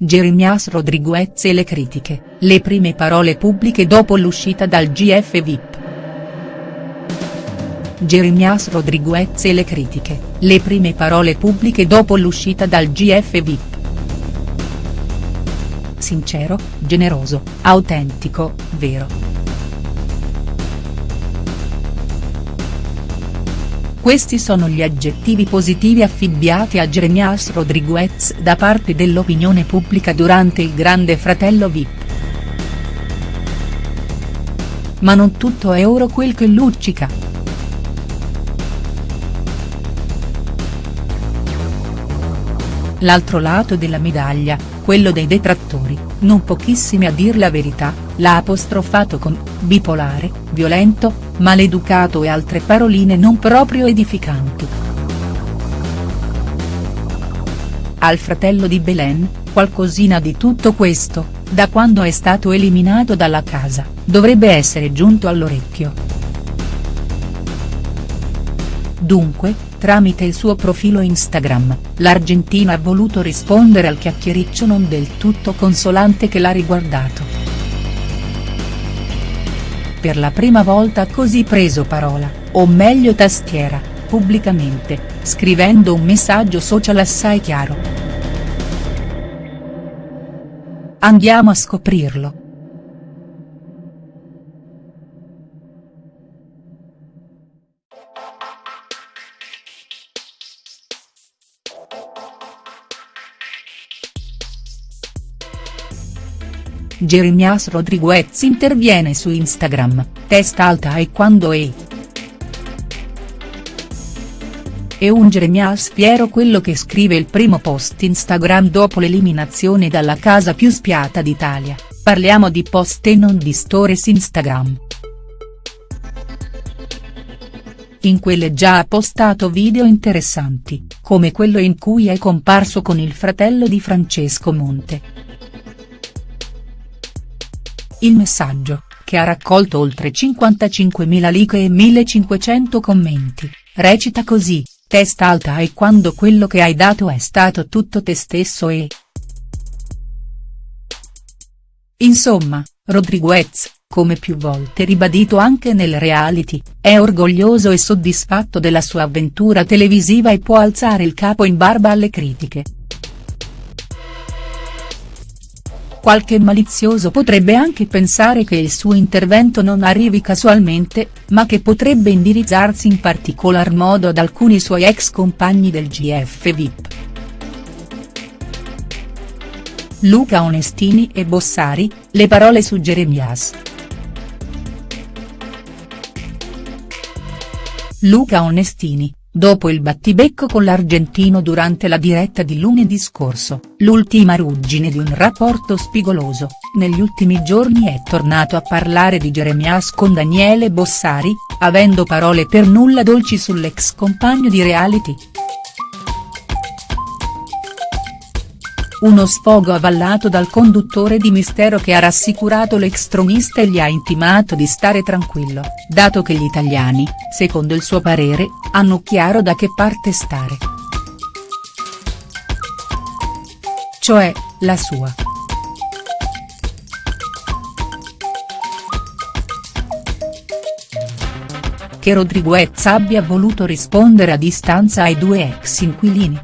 Jeremias Rodriguez e le critiche, le prime parole pubbliche dopo l'uscita dal GF VIP. Jeremias Rodriguez e le critiche, le prime parole pubbliche dopo l'uscita dal GF VIP. Sincero, generoso, autentico, vero. Questi sono gli aggettivi positivi affibbiati a Jeremias Rodriguez da parte dell'opinione pubblica durante il Grande Fratello Vip. Ma non tutto è oro quel che luccica. L'altro lato della medaglia, quello dei detrattori, non pochissimi a dir la verità, l'ha apostrofato con «bipolare», «violento», «maleducato» e altre paroline non proprio edificanti. Al fratello di Belen, qualcosina di tutto questo, da quando è stato eliminato dalla casa, dovrebbe essere giunto all'orecchio. Dunque, tramite il suo profilo Instagram, l'Argentina ha voluto rispondere al chiacchiericcio non del tutto consolante che l'ha riguardato. Per la prima volta così preso parola, o meglio tastiera, pubblicamente, scrivendo un messaggio social assai chiaro. Andiamo a scoprirlo. Jeremias Rodriguez interviene su Instagram, testa alta e quando è. È un Jeremias fiero quello che scrive il primo post Instagram dopo l'eliminazione dalla casa più spiata d'Italia, parliamo di post e non di stories Instagram. In quelle già ha postato video interessanti, come quello in cui è comparso con il fratello di Francesco Monte. Il messaggio, che ha raccolto oltre 55.000 like e 1.500 commenti, recita così, testa alta e quando quello che hai dato è stato tutto te stesso e. Insomma, Rodriguez, come più volte ribadito anche nel reality, è orgoglioso e soddisfatto della sua avventura televisiva e può alzare il capo in barba alle critiche. Qualche malizioso potrebbe anche pensare che il suo intervento non arrivi casualmente, ma che potrebbe indirizzarsi in particolar modo ad alcuni suoi ex compagni del GF VIP. Luca Onestini e Bossari, le parole su Jeremias. Luca Onestini, Dopo il battibecco con l'argentino durante la diretta di lunedì scorso, l'ultima ruggine di un rapporto spigoloso, negli ultimi giorni è tornato a parlare di Jeremias con Daniele Bossari, avendo parole per nulla dolci sull'ex compagno di reality. Uno sfogo avallato dal conduttore di Mistero che ha rassicurato l'ex tronista e gli ha intimato di stare tranquillo, dato che gli italiani, secondo il suo parere, hanno chiaro da che parte stare. Cioè, la sua. Che Rodriguez abbia voluto rispondere a distanza ai due ex inquilini.